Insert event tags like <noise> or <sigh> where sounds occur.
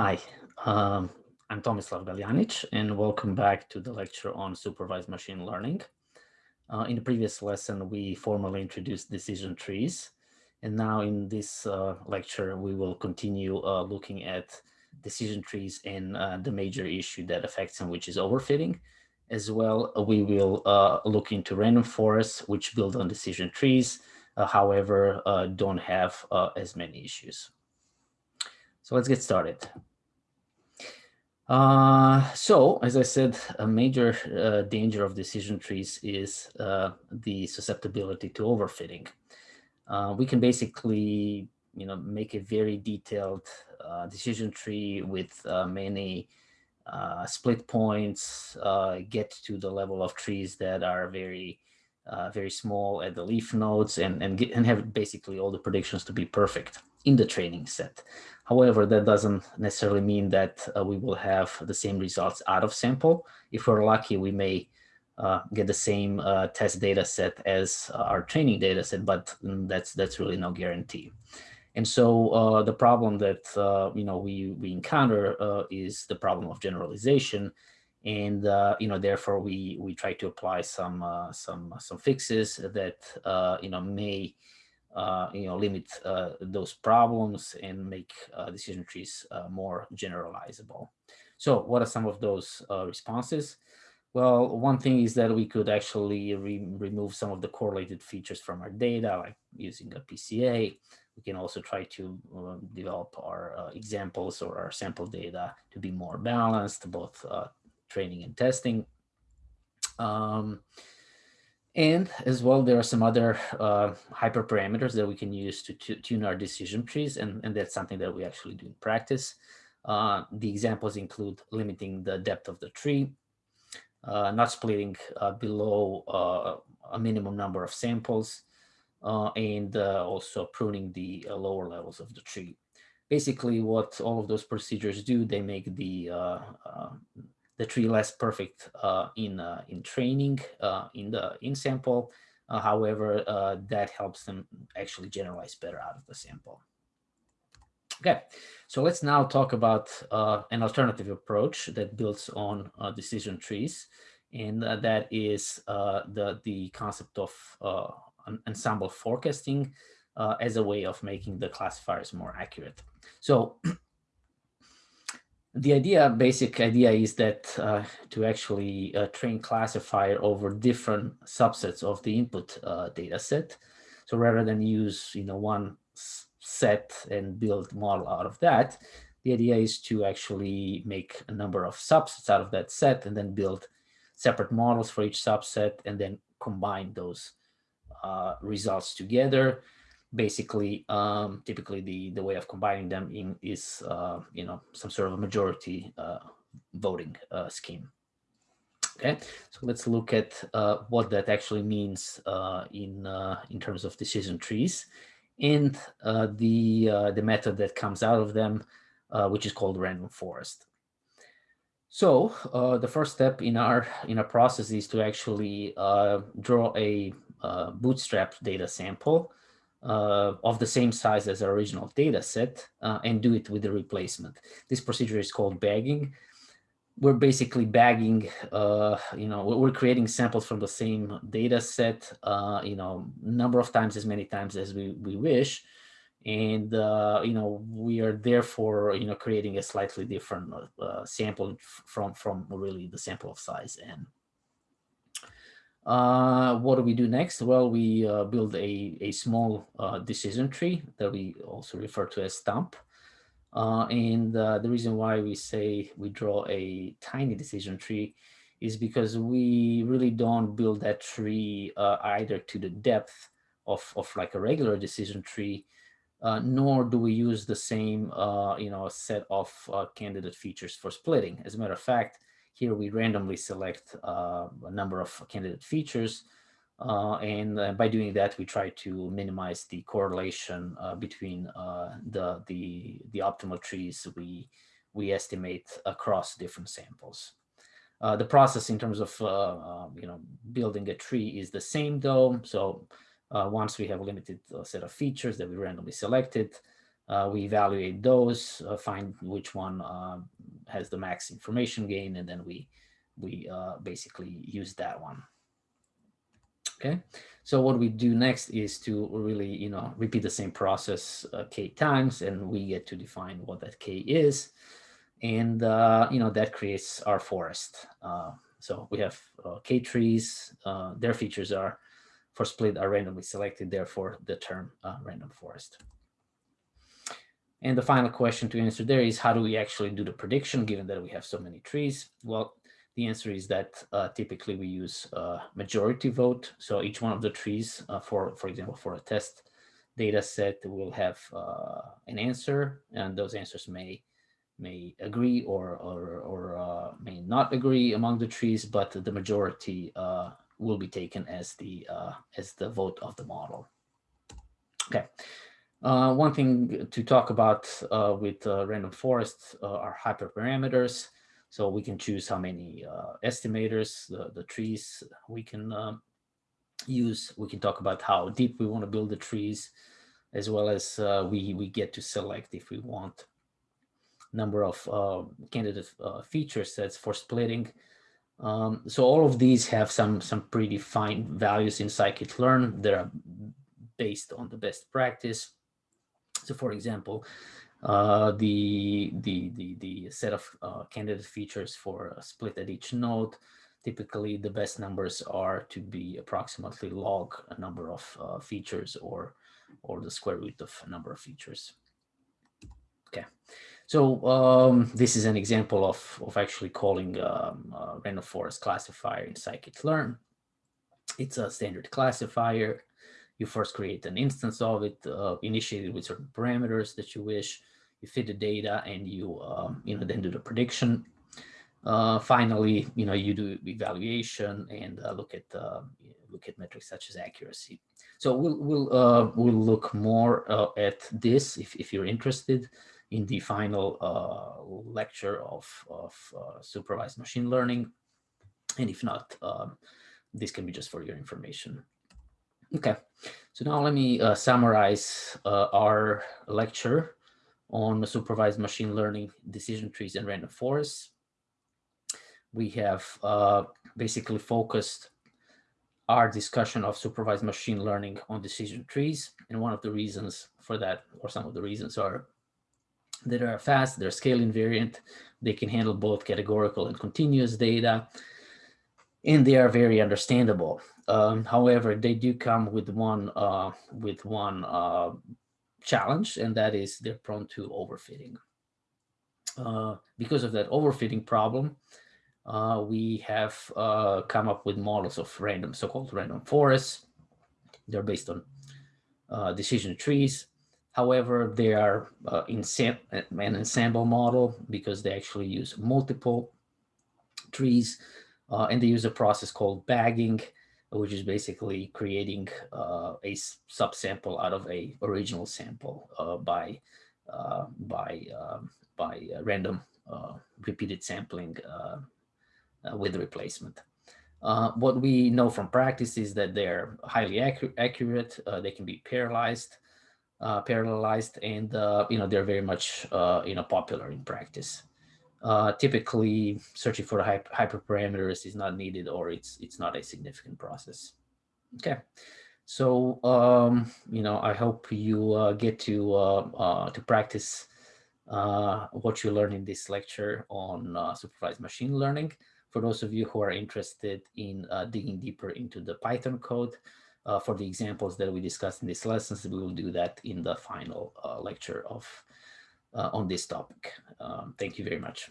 Hi, um, I'm Tomislav Galjanic, and welcome back to the lecture on supervised machine learning. Uh, in the previous lesson, we formally introduced decision trees. And now in this uh, lecture, we will continue uh, looking at decision trees and uh, the major issue that affects them, which is overfitting. As well, we will uh, look into random forests, which build on decision trees, uh, however, don't have as many issues. So let's get started. Uh, so, as I said, a major uh, danger of decision trees is uh, the susceptibility to overfitting. Uh, we can basically, you know, make a very detailed uh, decision tree with uh, many split points, get to the level of trees that are very, very small at the leaf nodes, and and, get, and have basically all the predictions to be perfect in the training set. However, that doesn't necessarily mean that uh, we will have the same results out of sample. If we're lucky, we may uh, get the same uh, test data set as uh, our training data set, but mm, that's that's really no guarantee. And so uh, the problem that uh, you know we we encounter is the problem of generalization, and you know therefore we we try to apply some some some fixes that you know may you know, limit uh, those problems and make uh, decision trees uh, more generalizable. So what are some of those uh, responses? Well, one thing is that we could actually re remove some of the correlated features from our data, like using a PCA. We can also try to uh, develop our examples or our sample data to be more balanced, both training and testing. Um, and as well, there are some other uh, hyperparameters that we can use to, tune our decision trees, and, and that's something that we actually do in practice. Uh, the examples include limiting the depth of the tree, uh, not splitting uh, below uh, a minimum number of samples, uh, and also pruning the lower levels of the tree. Basically, what all of those procedures do, they make the the tree less perfect uh, in uh, in training uh, in the in sample. Uh, however, uh, that helps them actually generalize better out of the sample. Okay, so let's now talk about uh, an alternative approach that builds on decision trees, and that is the the concept of ensemble forecasting as a way of making the classifiers more accurate. So <clears throat> the idea, basic idea is that uh, to actually uh, train classifier over different subsets of the input uh, data set. So rather than use, you know, one set and build model out of that, the idea is to actually make a number of subsets out of that set and then build separate models for each subset and then combine those uh, results together basically um, typically the the way of combining them in is uh, you know some sort of a majority uh, voting uh, scheme. Okay so let's look at uh, what that actually means uh, in uh, in terms of decision trees. And the the method that comes out of them which is called random forest. So the first step in our in our process is to actually draw a bootstrap data sample uh, of the same size as the original data set uh, and do it with the replacement. This procedure is called bagging. We're basically bagging, uh, you know, we're creating samples from the same data set, uh, you know, number of times as many times as we, we wish. And, uh, you know, we are therefore, you know, creating a slightly different uh, sample from, from really the sample of size n. Uh, what do we do next? Well, we uh, build a, a small uh, decision tree that we also refer to as stump. Uh, and uh, the reason why we say we draw a tiny decision tree is because we really don't build that tree uh, either to the depth of, of like a regular decision tree, nor do we use the same you know set of candidate features for splitting. As a matter of fact, here we randomly select uh, a number of candidate features. Uh, and uh, by doing that, we try to minimize the correlation uh, between uh, the, the, the optimal trees we, we estimate across different samples. Uh, the process in terms of you know building a tree is the same though. So once we have a limited set of features that we randomly selected, Uh, we evaluate those, uh, find which one uh, has the max information gain, and then we we uh, basically use that one. Okay, so what we do next is to really, you know, repeat the same process uh, k times, and we get to define what that k is, and uh, you know that creates our forest. so we have k trees. their features are for split are randomly selected, therefore the term random forest. And the final question to answer there is how do we actually do the prediction given that we have so many trees? Well, the answer is that uh, typically we use a majority vote. So each one of the trees uh, for, for example, for a test data set will have uh, an answer and those answers may may agree or, or, or uh, may not agree among the trees, but the majority uh, will be taken as the, uh, as the vote of the model. Okay. Uh, one thing to talk about uh, with uh, random forests uh, are hyperparameters. So we can choose how many uh, estimators, the, the trees we can um, use. We can talk about how deep we want to build the trees, as well as uh, we, we get to select if we want number of candidate feature sets for splitting. Um, so all of these have some, some predefined values in scikit-learn that are based on the best practice so for example, uh, the, the, the, the set of uh, candidate features for a split at each node, typically the best numbers are to be approximately log a number of uh, features or, or the square root of a number of features. Okay, so um, this is an example of, of actually calling um, random forest classifier in scikit-learn. It's a standard classifier you first create an instance of it, uh, initiate it with certain parameters that you wish, you fit the data and you, um, you know, then do the prediction. Uh, finally, you know, you do evaluation and uh, look at uh, look at metrics such as accuracy. So we'll we'll uh, we'll look more uh, at this if if you're interested in the final uh, lecture of of supervised machine learning, and if not, um, this can be just for your information. Okay, so now let me uh, summarize uh, our lecture on supervised machine learning, decision trees, and random forests. We have uh, basically focused our discussion of supervised machine learning on decision trees. And one of the reasons for that, or some of the reasons are that are fast, they're scale invariant, they can handle both categorical and continuous data, and they are very understandable. Um, however, they do come with one uh, with one uh, challenge, and that is they're prone to overfitting. Uh, because of that overfitting problem, uh, we have uh, come up with models of random, so-called random forests. They're based on uh, decision trees. However, they are in an ensemble model because they actually use multiple trees uh, and they use a process called bagging, which is basically creating uh, a subsample out of a original sample uh, by uh, by um, by random uh, repeated sampling uh, with replacement. what we know from practice is that they're highly accu accurate. they can be parallelized, parallelized, and you know they're very much you know popular in practice uh, typically searching for hyper hyperparameters is not needed or it's it's not a significant process. Okay, so um, you know I hope you uh, get to uh, uh to practice uh, what you learn in this lecture on uh, supervised machine learning. For those of you who are interested in digging deeper into the Python code, for the examples that we discussed in this lesson, we will do that in the final lecture of on this topic. Um, thank you very much.